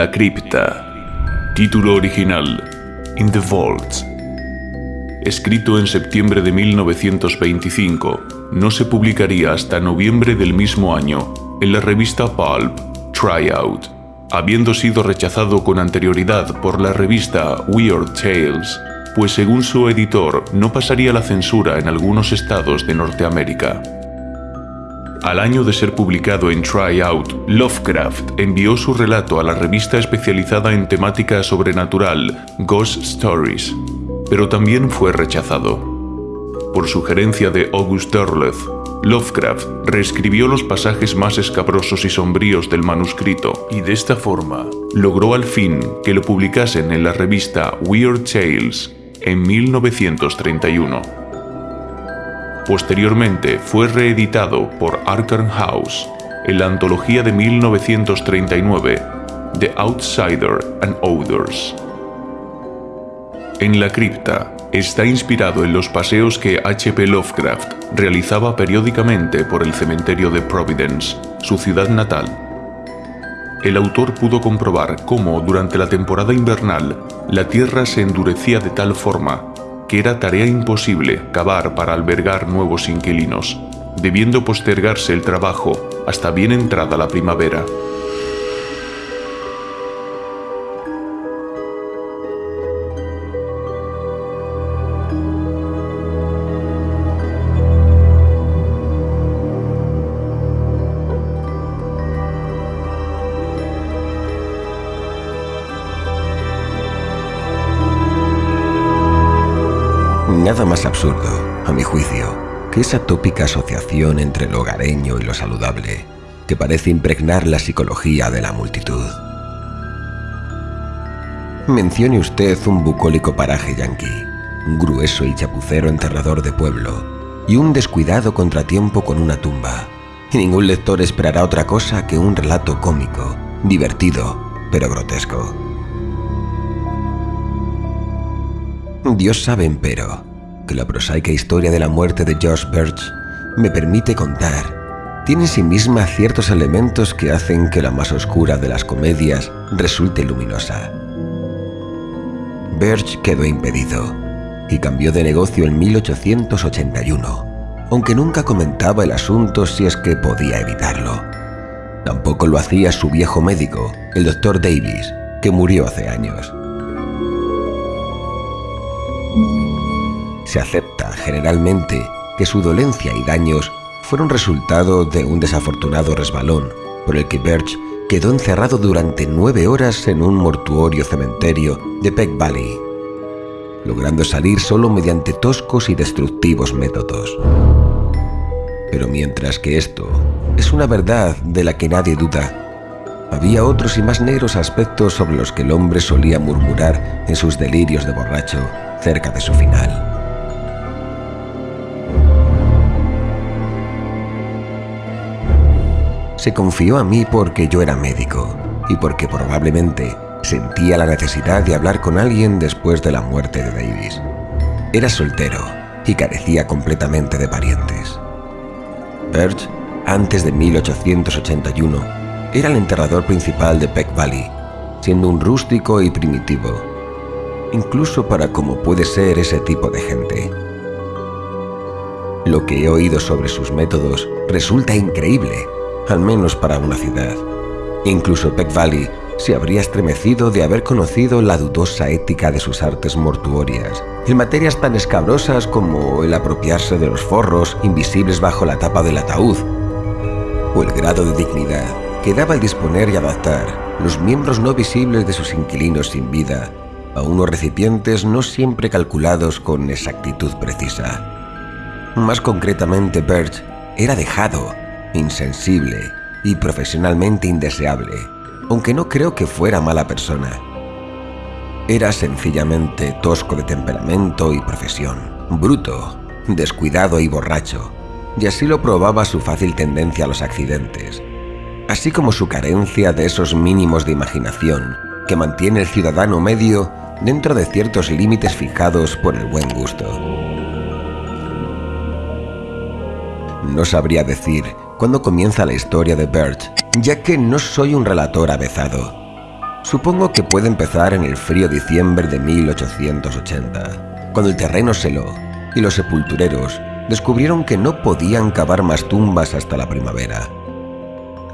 La cripta. Título original. In the Vault. Escrito en septiembre de 1925, no se publicaría hasta noviembre del mismo año en la revista Pulp Tryout, habiendo sido rechazado con anterioridad por la revista Weird Tales, pues según su editor no pasaría la censura en algunos estados de Norteamérica. Al año de ser publicado en Tryout, Lovecraft envió su relato a la revista especializada en temática sobrenatural Ghost Stories, pero también fue rechazado. Por sugerencia de August Derleth, Lovecraft reescribió los pasajes más escabrosos y sombríos del manuscrito y de esta forma logró al fin que lo publicasen en la revista Weird Tales en 1931. Posteriormente fue reeditado por Arkham House en la antología de 1939 The Outsider and Others. En la cripta está inspirado en los paseos que H.P. Lovecraft realizaba periódicamente por el cementerio de Providence, su ciudad natal. El autor pudo comprobar cómo durante la temporada invernal la tierra se endurecía de tal forma que era tarea imposible cavar para albergar nuevos inquilinos, debiendo postergarse el trabajo hasta bien entrada la primavera. Nada más absurdo, a mi juicio, que esa tópica asociación entre lo hogareño y lo saludable que parece impregnar la psicología de la multitud. Mencione usted un bucólico paraje yanqui, un grueso y chapucero enterrador de pueblo y un descuidado contratiempo con una tumba. Y ningún lector esperará otra cosa que un relato cómico, divertido, pero grotesco. Dios sabe, empero, que la prosaica historia de la muerte de George Birch me permite contar tiene en sí misma ciertos elementos que hacen que la más oscura de las comedias resulte luminosa. Birch quedó impedido y cambió de negocio en 1881, aunque nunca comentaba el asunto si es que podía evitarlo. Tampoco lo hacía su viejo médico, el doctor Davis, que murió hace años. Se acepta generalmente que su dolencia y daños fueron resultado de un desafortunado resbalón por el que Birch quedó encerrado durante nueve horas en un mortuorio cementerio de Peck Valley, logrando salir solo mediante toscos y destructivos métodos. Pero mientras que esto es una verdad de la que nadie duda, había otros y más negros aspectos sobre los que el hombre solía murmurar en sus delirios de borracho cerca de su final. Se confió a mí porque yo era médico y porque probablemente sentía la necesidad de hablar con alguien después de la muerte de Davis. Era soltero y carecía completamente de parientes. Birch, antes de 1881, era el enterrador principal de Peck Valley, siendo un rústico y primitivo, incluso para como puede ser ese tipo de gente. Lo que he oído sobre sus métodos resulta increíble al menos para una ciudad. Incluso Peck Valley se habría estremecido de haber conocido la dudosa ética de sus artes mortuorias, en materias tan escabrosas como el apropiarse de los forros invisibles bajo la tapa del ataúd, o el grado de dignidad que daba el disponer y adaptar los miembros no visibles de sus inquilinos sin vida a unos recipientes no siempre calculados con exactitud precisa. Más concretamente, Birch era dejado insensible y profesionalmente indeseable, aunque no creo que fuera mala persona. Era sencillamente tosco de temperamento y profesión, bruto, descuidado y borracho, y así lo probaba su fácil tendencia a los accidentes, así como su carencia de esos mínimos de imaginación que mantiene el ciudadano medio dentro de ciertos límites fijados por el buen gusto. No sabría decir cuándo comienza la historia de Birch, ya que no soy un relator avezado. Supongo que puede empezar en el frío diciembre de 1880, cuando el terreno se heló y los sepultureros descubrieron que no podían cavar más tumbas hasta la primavera.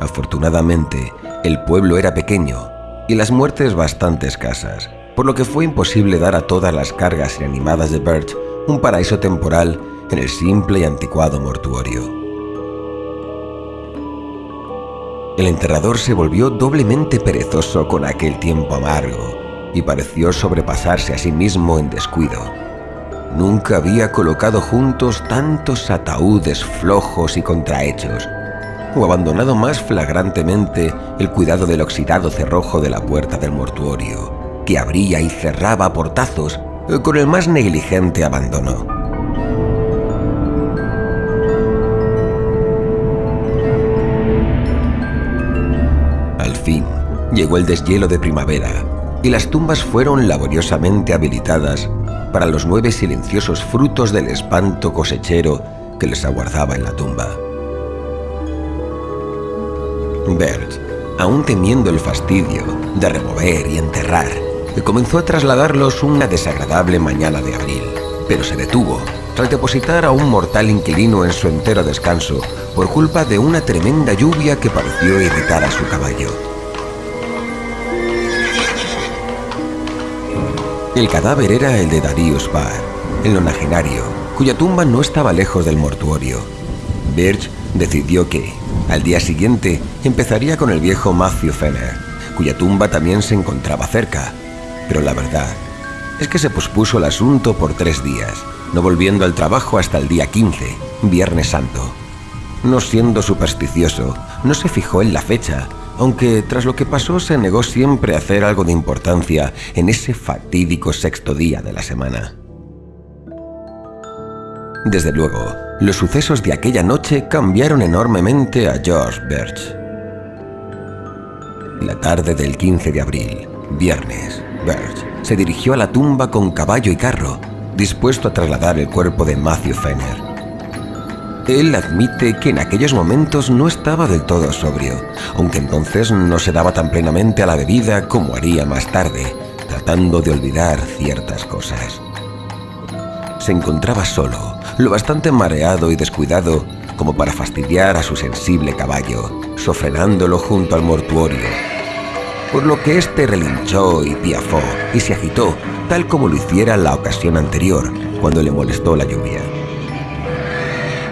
Afortunadamente, el pueblo era pequeño y las muertes bastante escasas, por lo que fue imposible dar a todas las cargas inanimadas de Birch un paraíso temporal en el simple y anticuado mortuorio. El enterrador se volvió doblemente perezoso con aquel tiempo amargo y pareció sobrepasarse a sí mismo en descuido. Nunca había colocado juntos tantos ataúdes flojos y contrahechos, o abandonado más flagrantemente el cuidado del oxidado cerrojo de la puerta del mortuorio, que abría y cerraba portazos con el más negligente abandono. Fin, llegó el deshielo de primavera y las tumbas fueron laboriosamente habilitadas para los nueve silenciosos frutos del espanto cosechero que les aguardaba en la tumba. Bert, aún temiendo el fastidio de remover y enterrar, comenzó a trasladarlos una desagradable mañana de abril, pero se detuvo tras depositar a un mortal inquilino en su entero descanso por culpa de una tremenda lluvia que pareció irritar a su caballo. El cadáver era el de Darius Bar, el nonagenario, cuya tumba no estaba lejos del mortuorio. Birch decidió que, al día siguiente, empezaría con el viejo Matthew Fenner, cuya tumba también se encontraba cerca. Pero la verdad es que se pospuso el asunto por tres días, no volviendo al trabajo hasta el día 15, Viernes Santo. No siendo supersticioso, no se fijó en la fecha, aunque tras lo que pasó se negó siempre a hacer algo de importancia en ese fatídico sexto día de la semana. Desde luego, los sucesos de aquella noche cambiaron enormemente a George Birch. La tarde del 15 de abril, viernes, Birch se dirigió a la tumba con caballo y carro, dispuesto a trasladar el cuerpo de Matthew Fenner. Él admite que en aquellos momentos no estaba del todo sobrio, aunque entonces no se daba tan plenamente a la bebida como haría más tarde, tratando de olvidar ciertas cosas. Se encontraba solo, lo bastante mareado y descuidado como para fastidiar a su sensible caballo, sofrenándolo junto al mortuorio. Por lo que éste relinchó y piafó y se agitó, tal como lo hiciera la ocasión anterior, cuando le molestó la lluvia.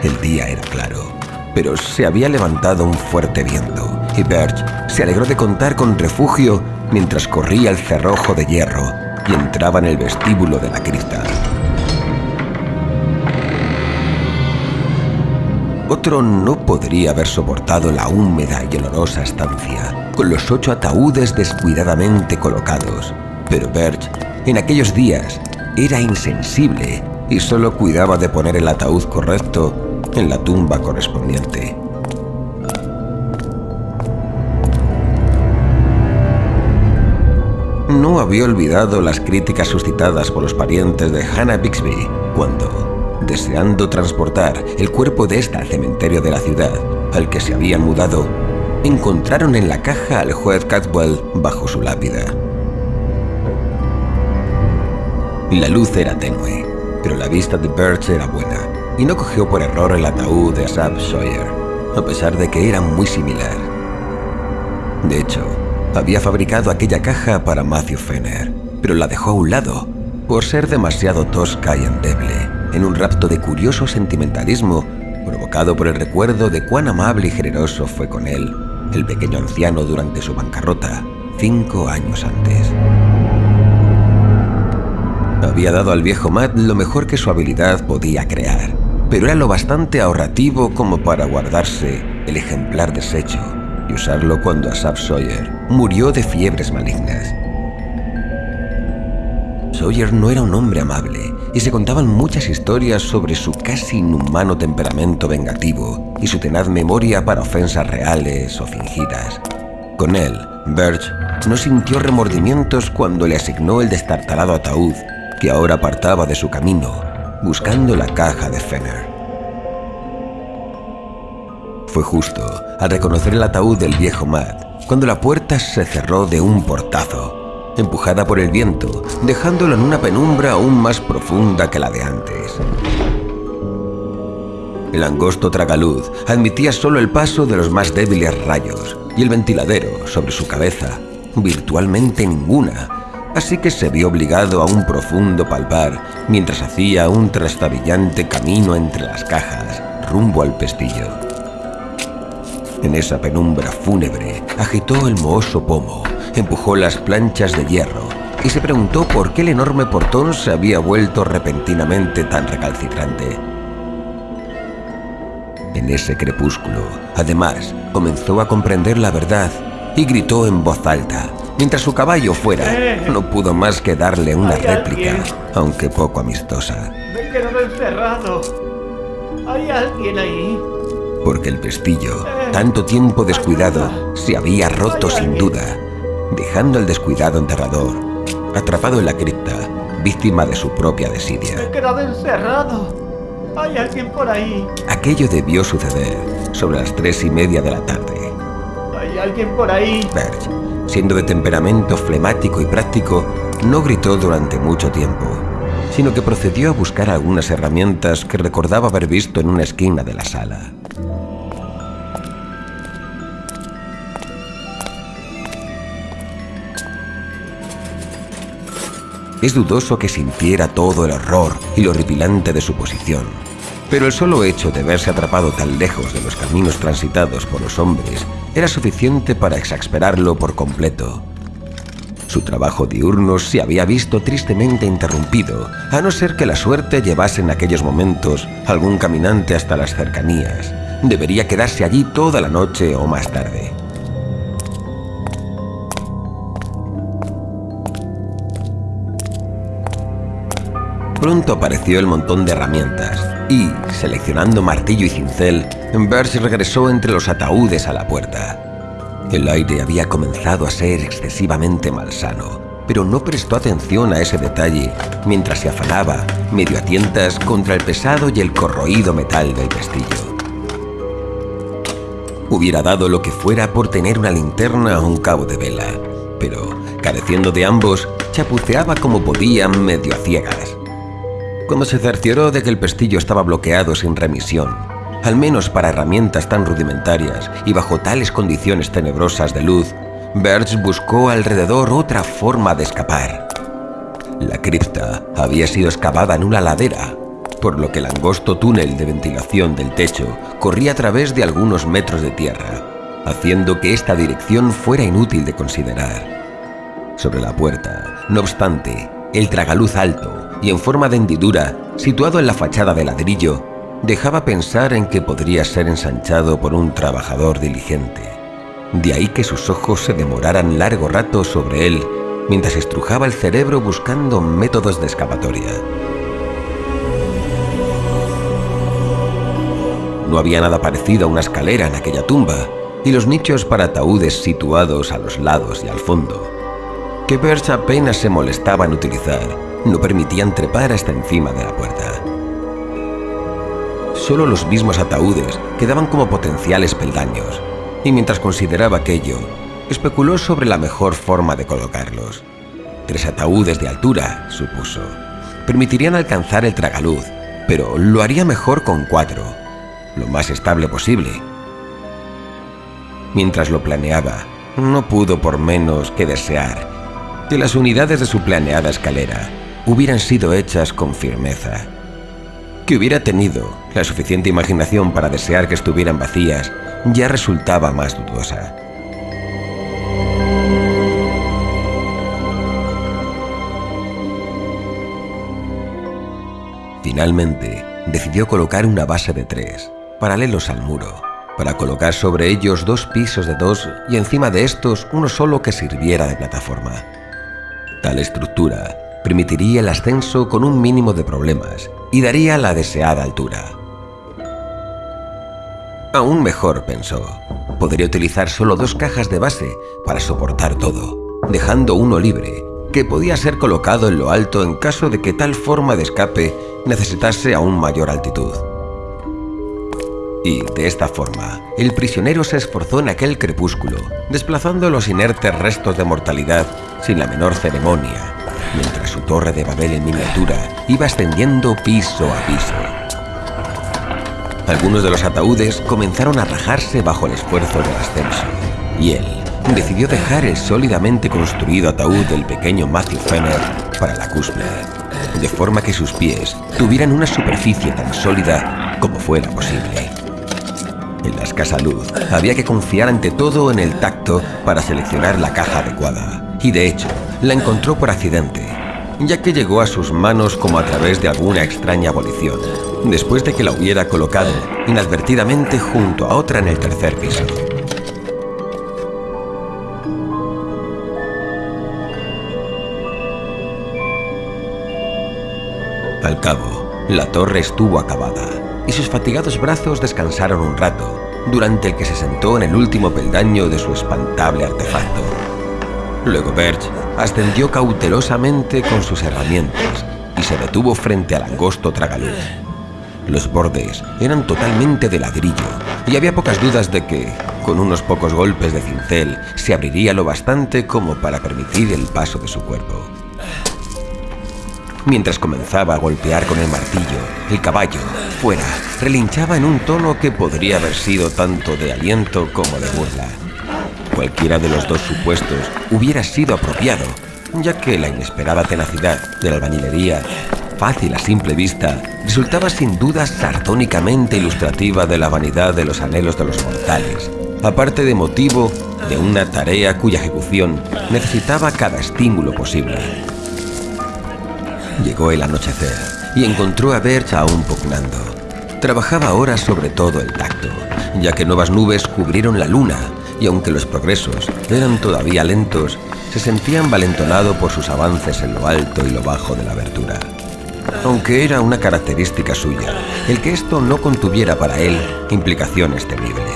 El día era claro, pero se había levantado un fuerte viento y Birch se alegró de contar con refugio mientras corría el cerrojo de hierro y entraba en el vestíbulo de la cripta. Otro no podría haber soportado la húmeda y olorosa estancia, con los ocho ataúdes descuidadamente colocados. Pero Birch, en aquellos días, era insensible y solo cuidaba de poner el ataúd correcto en la tumba correspondiente. No había olvidado las críticas suscitadas por los parientes de Hannah Bixby cuando, deseando transportar el cuerpo de esta al cementerio de la ciudad, al que se habían mudado, encontraron en la caja al juez Catwell bajo su lápida. La luz era tenue, pero la vista de Birch era buena, y no cogió por error el ataúd de Asaph Sawyer, a pesar de que era muy similar. De hecho, había fabricado aquella caja para Matthew Fenner, pero la dejó a un lado por ser demasiado tosca y endeble en un rapto de curioso sentimentalismo provocado por el recuerdo de cuán amable y generoso fue con él el pequeño anciano durante su bancarrota cinco años antes. Había dado al viejo Matt lo mejor que su habilidad podía crear, pero era lo bastante ahorrativo como para guardarse el ejemplar deshecho y usarlo cuando Asaph Sawyer murió de fiebres malignas. Sawyer no era un hombre amable, y se contaban muchas historias sobre su casi inhumano temperamento vengativo y su tenaz memoria para ofensas reales o fingidas. Con él, Birch no sintió remordimientos cuando le asignó el destartalado ataúd que ahora apartaba de su camino, buscando la caja de Fenner. Fue justo al reconocer el ataúd del viejo Matt cuando la puerta se cerró de un portazo, empujada por el viento, dejándolo en una penumbra aún más profunda que la de antes. El angosto tragaluz admitía solo el paso de los más débiles rayos y el ventiladero sobre su cabeza, virtualmente ninguna, así que se vio obligado a un profundo palpar mientras hacía un trastabillante camino entre las cajas rumbo al pestillo. En esa penumbra fúnebre agitó el mohoso pomo, empujó las planchas de hierro y se preguntó por qué el enorme portón se había vuelto repentinamente tan recalcitrante. En ese crepúsculo, además, comenzó a comprender la verdad y gritó en voz alta. Mientras su caballo fuera, no pudo más que darle una réplica, aunque poco amistosa. Me he quedado encerrado. ¿Hay alguien ahí? Porque el pestillo, tanto tiempo descuidado, se había roto sin duda, dejando al descuidado enterrador, atrapado en la cripta, víctima de su propia desidia. Me he quedado encerrado. ¿Hay alguien por ahí? Aquello debió suceder sobre las tres y media de la tarde. ¿Hay alguien por ahí? Berge, siendo de temperamento flemático y práctico, no gritó durante mucho tiempo, sino que procedió a buscar algunas herramientas que recordaba haber visto en una esquina de la sala. Es dudoso que sintiera todo el horror y lo horripilante de su posición, pero el solo hecho de verse atrapado tan lejos de los caminos transitados por los hombres era suficiente para exasperarlo por completo. Su trabajo diurno se había visto tristemente interrumpido, a no ser que la suerte llevase en aquellos momentos algún caminante hasta las cercanías. Debería quedarse allí toda la noche o más tarde. Pronto apareció el montón de herramientas y, seleccionando martillo y cincel, Berge regresó entre los ataúdes a la puerta. El aire había comenzado a ser excesivamente malsano, pero no prestó atención a ese detalle mientras se afanaba, medio a tientas, contra el pesado y el corroído metal del pestillo. Hubiera dado lo que fuera por tener una linterna o un cabo de vela, pero, careciendo de ambos, chapuceaba como podía medio a ciegas. Cuando se cercioró de que el pestillo estaba bloqueado sin remisión, al menos para herramientas tan rudimentarias y bajo tales condiciones tenebrosas de luz, Berge buscó alrededor otra forma de escapar. La cripta había sido excavada en una ladera, por lo que el angosto túnel de ventilación del techo corría a través de algunos metros de tierra, haciendo que esta dirección fuera inútil de considerar. Sobre la puerta, no obstante, el tragaluz alto y en forma de hendidura, situado en la fachada de ladrillo, dejaba pensar en que podría ser ensanchado por un trabajador diligente. De ahí que sus ojos se demoraran largo rato sobre él mientras estrujaba el cerebro buscando métodos de escapatoria. No había nada parecido a una escalera en aquella tumba, y los nichos para ataúdes situados a los lados y al fondo, que Birch apenas se molestaba en utilizar, no permitían trepar hasta encima de la puerta. Solo los mismos ataúdes quedaban como potenciales peldaños, y mientras consideraba aquello, especuló sobre la mejor forma de colocarlos. Tres ataúdes de altura, supuso. Permitirían alcanzar el tragaluz, pero lo haría mejor con cuatro, lo más estable posible. Mientras lo planeaba, no pudo por menos que desear que las unidades de su planeada escalera hubieran sido hechas con firmeza. Que hubiera tenido la suficiente imaginación para desear que estuvieran vacías ya resultaba más dudosa. Finalmente, decidió colocar una base de tres, paralelos al muro, para colocar sobre ellos dos pisos de dos y encima de estos uno solo que sirviera de plataforma. Tal estructura permitiría el ascenso con un mínimo de problemas y daría la deseada altura. Aún mejor, pensó, podría utilizar solo dos cajas de base para soportar todo, dejando uno libre, que podía ser colocado en lo alto en caso de que tal forma de escape necesitase aún mayor altitud. Y, de esta forma, el prisionero se esforzó en aquel crepúsculo, desplazando los inertes restos de mortalidad sin la menor ceremonia, mientras su torre de Babel en miniatura iba ascendiendo piso a piso. Algunos de los ataúdes comenzaron a rajarse bajo el esfuerzo del ascenso, y él decidió dejar el sólidamente construido ataúd del pequeño Matthew Fenner para la cúspide, de forma que sus pies tuvieran una superficie tan sólida como fuera posible. En la escasa luz, había que confiar ante todo en el tacto para seleccionar la caja adecuada, y de hecho, la encontró por accidente, ya que llegó a sus manos como a través de alguna extraña abolición, después de que la hubiera colocado inadvertidamente junto a otra en el tercer piso. Al cabo, la torre estuvo acabada y sus fatigados brazos descansaron un rato, durante el que se sentó en el último peldaño de su espantable artefacto. Luego Birch ascendió cautelosamente con sus herramientas y se detuvo frente al angosto tragaluz. Los bordes eran totalmente de ladrillo y había pocas dudas de que, con unos pocos golpes de cincel, se abriría lo bastante como para permitir el paso de su cuerpo. Mientras comenzaba a golpear con el martillo, el caballo, fuera, relinchaba en un tono que podría haber sido tanto de aliento como de burla. Cualquiera de los dos supuestos hubiera sido apropiado, ya que la inesperada tenacidad de la albañilería, fácil a simple vista, resultaba sin duda sardónicamente ilustrativa de la vanidad de los anhelos de los mortales, aparte de motivo de una tarea cuya ejecución necesitaba cada estímulo posible. Llegó el anochecer y encontró a Birch aún pugnando. Trabajaba ahora sobre todo el tacto, ya que nuevas nubes cubrieron la luna y aunque los progresos eran todavía lentos, se sentía envalentonado por sus avances en lo alto y lo bajo de la abertura. Aunque era una característica suya, el que esto no contuviera para él implicaciones terribles.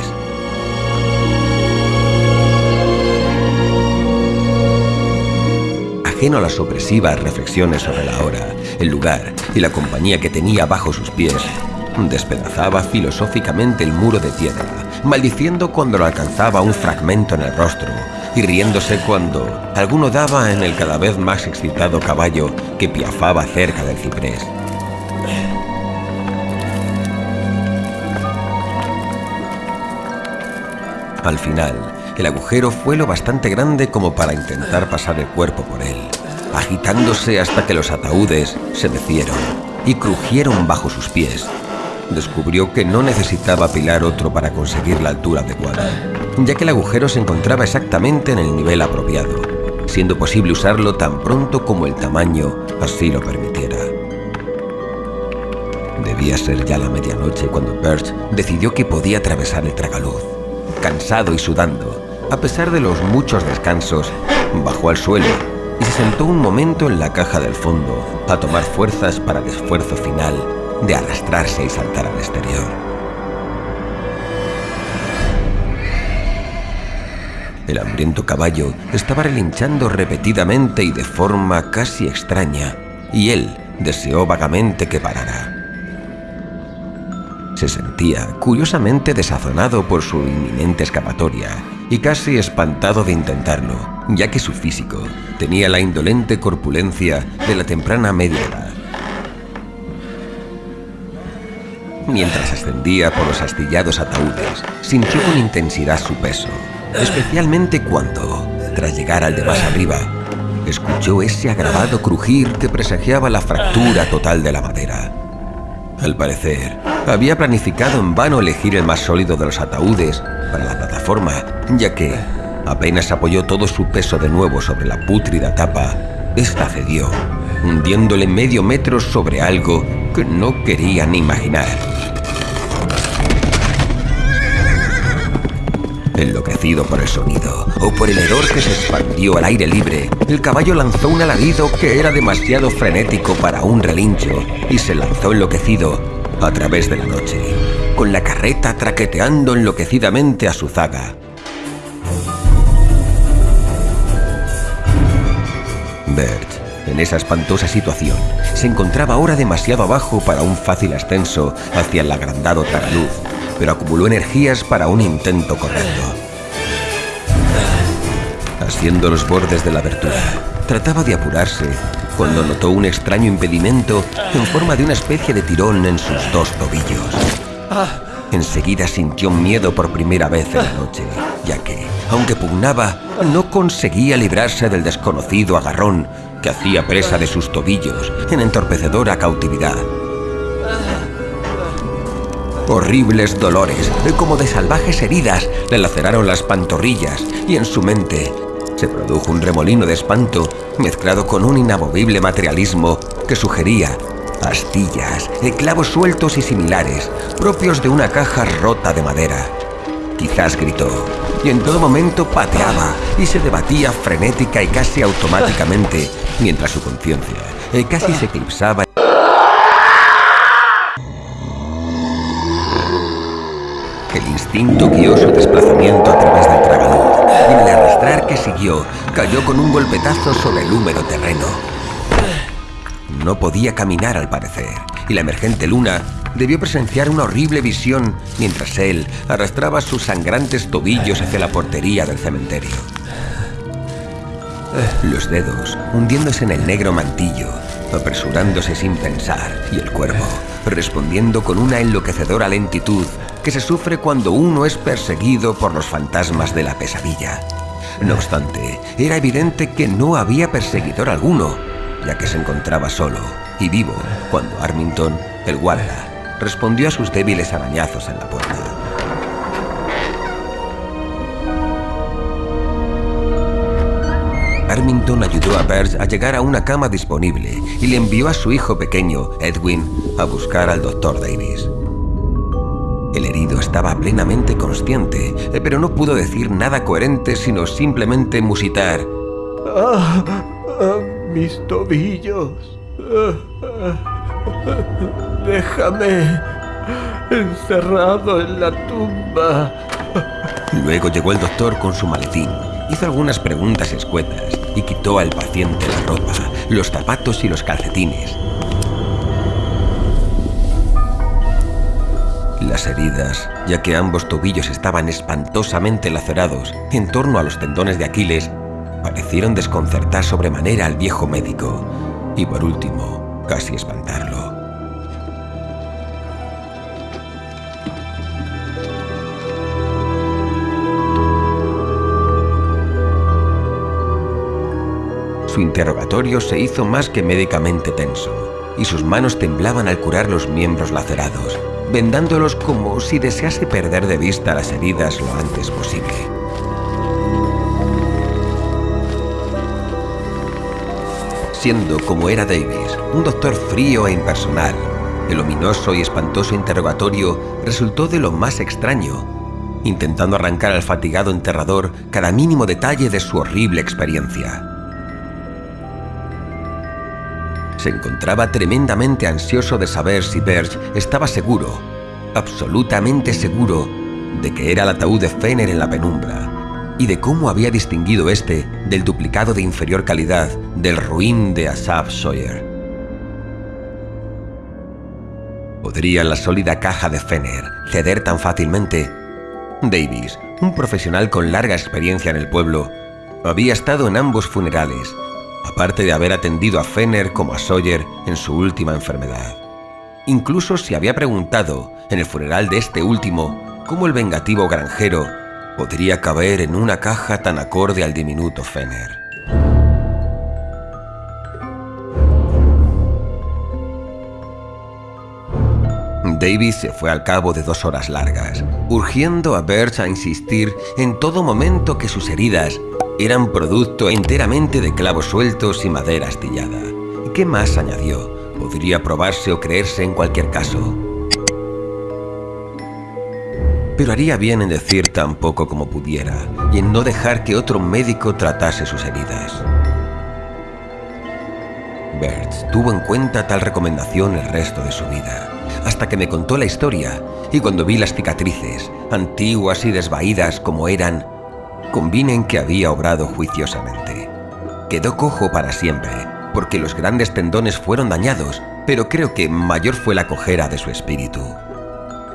Ajeno a las opresivas reflexiones sobre la hora, el lugar y la compañía que tenía bajo sus pies, despedazaba filosóficamente el muro de piedra, maldiciendo cuando lo alcanzaba un fragmento en el rostro y riéndose cuando alguno daba en el cada vez más excitado caballo que piafaba cerca del ciprés. Al final, el agujero fue lo bastante grande como para intentar pasar el cuerpo por él, agitándose hasta que los ataúdes se mecieron y crujieron bajo sus pies. Descubrió que no necesitaba apilar otro para conseguir la altura adecuada, ya que el agujero se encontraba exactamente en el nivel apropiado, siendo posible usarlo tan pronto como el tamaño así lo permitiera. Debía ser ya la medianoche cuando Birch decidió que podía atravesar el tragaluz. Cansado y sudando, a pesar de los muchos descansos, bajó al suelo y se sentó un momento en la caja del fondo a tomar fuerzas para el esfuerzo final de arrastrarse y saltar al exterior. El hambriento caballo estaba relinchando repetidamente y de forma casi extraña, y él deseó vagamente que parara. Se sentía curiosamente desazonado por su inminente escapatoria y casi espantado de intentarlo, ya que su físico tenía la indolente corpulencia de la temprana media edad. Mientras ascendía por los astillados ataúdes, sintió con intensidad su peso, especialmente cuando, tras llegar al de más arriba, escuchó ese agravado crujir que presagiaba la fractura total de la madera. Al parecer, había planificado en vano elegir el más sólido de los ataúdes para la plataforma, ya que, apenas apoyó todo su peso de nuevo sobre la pútrida tapa, esta cedió, hundiéndole medio metro sobre algo que no quería ni imaginar. Enloquecido por el sonido o por el hedor que se expandió al aire libre, el caballo lanzó un alarido que era demasiado frenético para un relincho y se lanzó enloquecido a través de la noche, con la carreta traqueteando enloquecidamente a su zaga. Bert, en esa espantosa situación, se encontraba ahora demasiado abajo para un fácil ascenso hacia el agrandado taraluz, pero acumuló energías para un intento correcto. Haciendo los bordes de la abertura, trataba de apurarse cuando notó un extraño impedimento en forma de una especie de tirón en sus dos tobillos. Enseguida sintió miedo por primera vez en la noche, ya que, aunque pugnaba, no conseguía librarse del desconocido agarrón que hacía presa de sus tobillos en entorpecedora cautividad. Horribles dolores, como de salvajes heridas, le laceraron las pantorrillas y en su mente se produjo un remolino de espanto mezclado con un inamovible materialismo que sugería astillas, clavos sueltos y similares, propios de una caja rota de madera. Quizás gritó, y en todo momento pateaba y se debatía frenética y casi automáticamente, mientras su conciencia eh, casi se eclipsaba. El instinto guió su desplazamiento a través del tragaluz, y en el arrastrar que siguió, cayó con un golpetazo sobre el húmedo terreno. No podía caminar al parecer, y la emergente luna debió presenciar una horrible visión mientras él arrastraba sus sangrantes tobillos hacia la portería del cementerio. Los dedos hundiéndose en el negro mantillo, apresurándose sin pensar, y el cuerpo respondiendo con una enloquecedora lentitud que se sufre cuando uno es perseguido por los fantasmas de la pesadilla. No obstante, era evidente que no había perseguidor alguno, que se encontraba solo y vivo cuando Armington, el guarda, respondió a sus débiles arañazos en la puerta. Armington ayudó a Burge a llegar a una cama disponible y le envió a su hijo pequeño, Edwin, a buscar al doctor Davis. El herido estaba plenamente consciente, pero no pudo decir nada coherente sino simplemente musitar. Ah, mis tobillos. Déjame encerrado en la tumba. Luego llegó el doctor con su maletín, hizo algunas preguntas escuetas y quitó al paciente la ropa, los zapatos y los calcetines. Las heridas, ya que ambos tobillos estaban espantosamente lacerados en torno a los tendones de Aquiles, parecieron desconcertar sobremanera al viejo médico y por último, casi espantarlo. Su interrogatorio se hizo más que médicamente tenso, y sus manos temblaban al curar los miembros lacerados, vendándolos como si desease perder de vista las heridas lo antes posible. Siendo como era Davis, un doctor frío e impersonal, el ominoso y espantoso interrogatorio resultó de lo más extraño, intentando arrancar al fatigado enterrador cada mínimo detalle de su horrible experiencia. Se encontraba tremendamente ansioso de saber si Berge estaba seguro, absolutamente seguro, de que era el ataúd de Fenner en la penumbra, y de cómo había distinguido este del duplicado de inferior calidad del ruin de Asaph Sawyer. ¿Podría la sólida caja de Fenner ceder tan fácilmente? Davis, un profesional con larga experiencia en el pueblo, había estado en ambos funerales, aparte de haber atendido a Fenner como a Sawyer en su última enfermedad. Incluso se había preguntado, en el funeral de este último, cómo el vengativo granjero podría caber en una caja tan acorde al diminuto Fenner. Davis se fue al cabo de dos horas largas, urgiendo a Birch a insistir en todo momento que sus heridas eran producto enteramente de clavos sueltos y madera astillada. ¿Qué más añadió? Podría probarse o creerse en cualquier caso pero haría bien en decir tan poco como pudiera y en no dejar que otro médico tratase sus heridas. Bert tuvo en cuenta tal recomendación el resto de su vida, hasta que me contó la historia y cuando vi las cicatrices, antiguas y desvaídas como eran, convine en que había obrado juiciosamente. Quedó cojo para siempre, porque los grandes tendones fueron dañados, pero creo que mayor fue la cojera de su espíritu.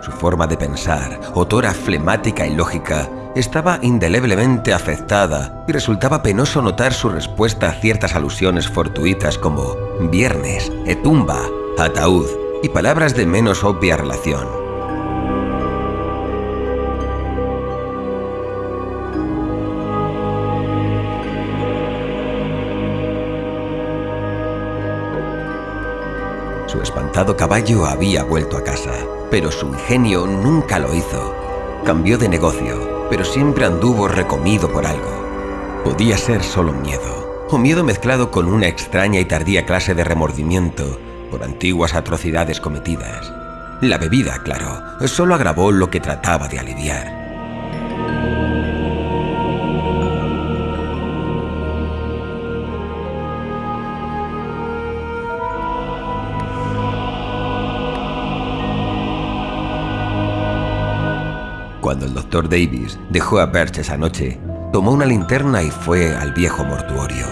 Su forma de pensar, otora flemática y lógica, estaba indeleblemente afectada y resultaba penoso notar su respuesta a ciertas alusiones fortuitas como viernes, etumba, ataúd y palabras de menos obvia relación. Caballo había vuelto a casa, pero su ingenio nunca lo hizo. Cambió de negocio, pero siempre anduvo recomido por algo. Podía ser solo miedo, o miedo mezclado con una extraña y tardía clase de remordimiento por antiguas atrocidades cometidas. La bebida, claro, solo agravó lo que trataba de aliviar. Cuando el doctor Davis dejó a Birch esa noche, tomó una linterna y fue al viejo mortuorio.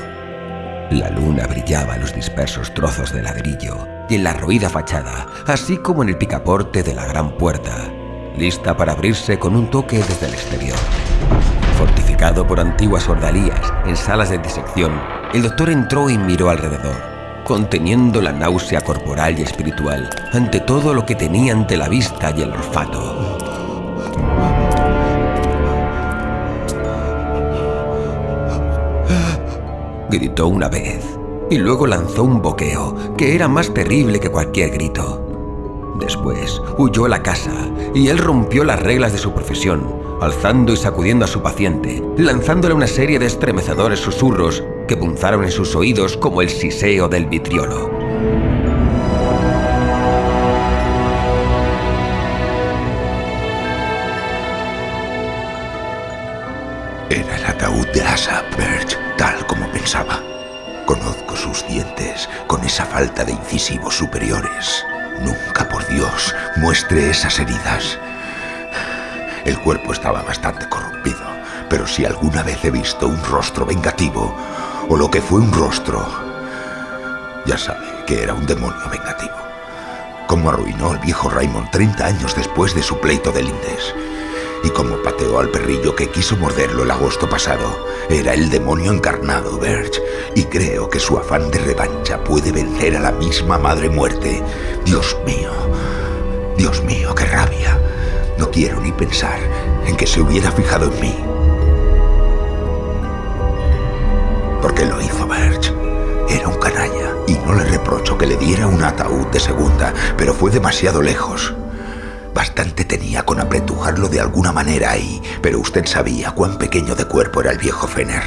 La luna brillaba en los dispersos trozos de ladrillo y en la roída fachada, así como en el picaporte de la gran puerta, lista para abrirse con un toque desde el exterior. Fortificado por antiguas ordalías en salas de disección, el doctor entró y miró alrededor, conteniendo la náusea corporal y espiritual ante todo lo que tenía ante la vista y el olfato. Gritó una vez y luego lanzó un boqueo que era más terrible que cualquier grito. Después huyó a la casa y él rompió las reglas de su profesión, alzando y sacudiendo a su paciente, lanzándole una serie de estremecedores susurros que punzaron en sus oídos como el siseo del vitriolo. Era el ataúd de Asa Birch, tal como pensaba. Conozco sus dientes con esa falta de incisivos superiores. Nunca, por Dios, muestre esas heridas. El cuerpo estaba bastante corrompido, pero si alguna vez he visto un rostro vengativo, o lo que fue un rostro, ya sabe que era un demonio vengativo. Cómo arruinó al viejo Raymond 30 años después de su pleito de Lindes y como pateó al perrillo que quiso morderlo el agosto pasado. Era el demonio encarnado, Birch, y creo que su afán de revancha puede vencer a la misma madre muerte. Dios mío, Dios mío, qué rabia. No quiero ni pensar en que se hubiera fijado en mí. ¿Por qué lo hizo Birch? Era un canalla y no le reprocho que le diera un ataúd de segunda, pero fue demasiado lejos. Bastante tenía con apretujarlo de alguna manera ahí, pero usted sabía cuán pequeño de cuerpo era el viejo Fener.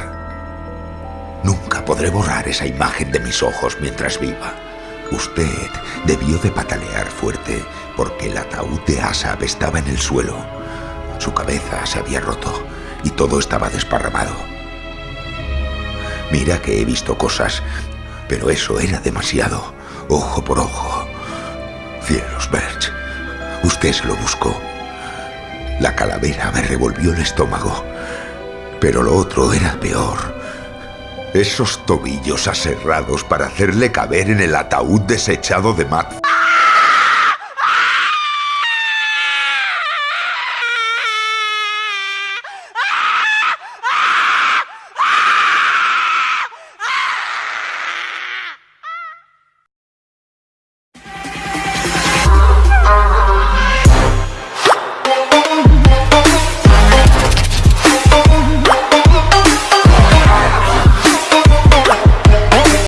Nunca podré borrar esa imagen de mis ojos mientras viva. Usted debió de patalear fuerte porque el ataúd de Asab estaba en el suelo. Su cabeza se había roto y todo estaba desparramado. Mira que he visto cosas, pero eso era demasiado. Ojo por ojo. Cielos, Birch. Usted lo buscó. La calavera me revolvió el estómago. Pero lo otro era peor. Esos tobillos aserrados para hacerle caber en el ataúd desechado de Matt.